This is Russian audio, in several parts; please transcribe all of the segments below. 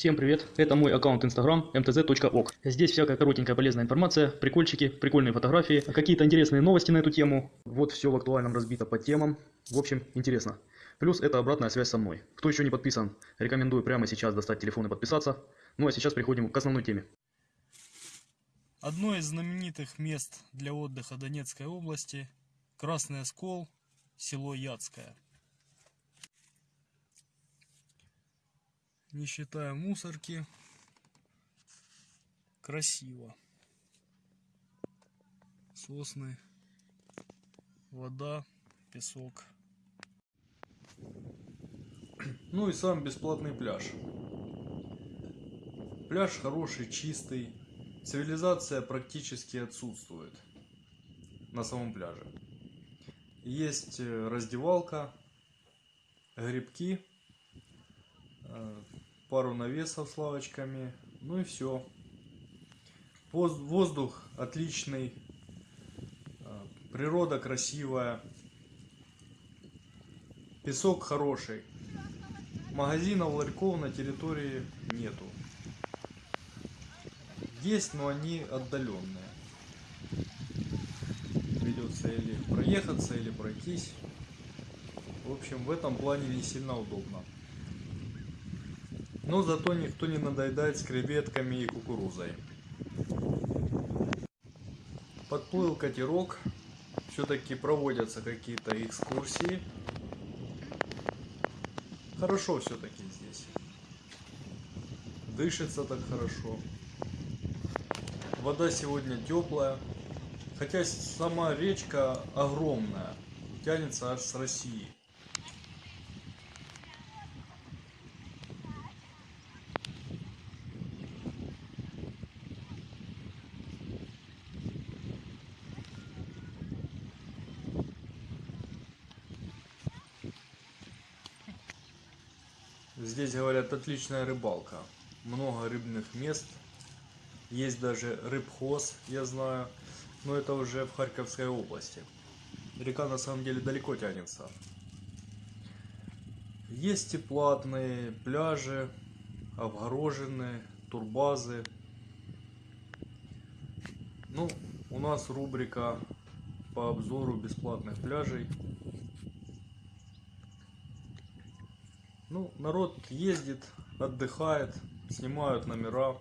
Всем привет, это мой аккаунт Instagram mtz.ok. Здесь всякая коротенькая полезная информация, прикольчики, прикольные фотографии, какие-то интересные новости на эту тему. Вот все в актуальном разбито по темам. В общем, интересно. Плюс это обратная связь со мной. Кто еще не подписан, рекомендую прямо сейчас достать телефон и подписаться. Ну а сейчас переходим к основной теме. Одно из знаменитых мест для отдыха Донецкой области – Красный Оскол, село Яцкое. Не считая мусорки, красиво. Сосны, вода, песок. Ну и сам бесплатный пляж. Пляж хороший, чистый. Цивилизация практически отсутствует на самом пляже. Есть э, раздевалка, грибки, э, пару навесов с лавочками, ну и все. Воздух отличный, э, природа красивая, песок хороший. Магазинов, ларьков на территории нету. Есть, но они отдаленные. Придется или проехаться, или пройтись. В общем, в этом плане не сильно удобно. Но зато никто не надоедает с креветками и кукурузой. Подплыл катерок. Все-таки проводятся какие-то экскурсии. Хорошо все-таки здесь. Дышится так хорошо. Вода сегодня теплая. Хотя сама речка огромная. Тянется аж с России. Здесь, говорят, отличная рыбалка. Много рыбных мест. Есть даже рыбхоз, я знаю. Но это уже в Харьковской области. Река на самом деле далеко тянется. Есть и платные пляжи, обгороженные, турбазы. Ну, у нас рубрика по обзору бесплатных пляжей. Ну, народ ездит, отдыхает, снимают номера.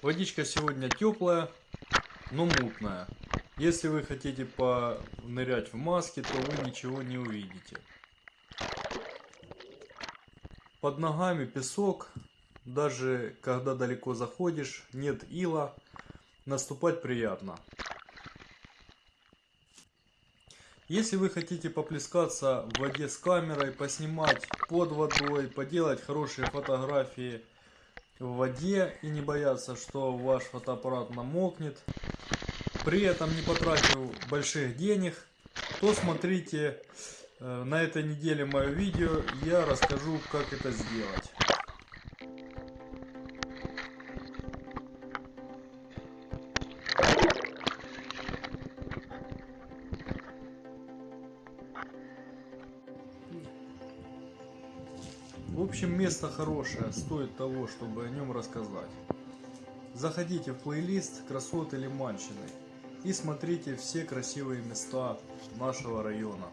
Водичка сегодня теплая, но мутная. Если вы хотите понырять в маске, то вы ничего не увидите. Под ногами песок, даже когда далеко заходишь, нет ила, наступать приятно. Если вы хотите поплескаться в воде с камерой, поснимать под водой, поделать хорошие фотографии в воде и не бояться, что ваш фотоаппарат намокнет, при этом не потратив больших денег, то смотрите э, на этой неделе мое видео, я расскажу, как это сделать. В общем, место хорошее, стоит того, чтобы о нем рассказать. Заходите в плейлист «Красоты Лиманщины» и смотрите все красивые места нашего района.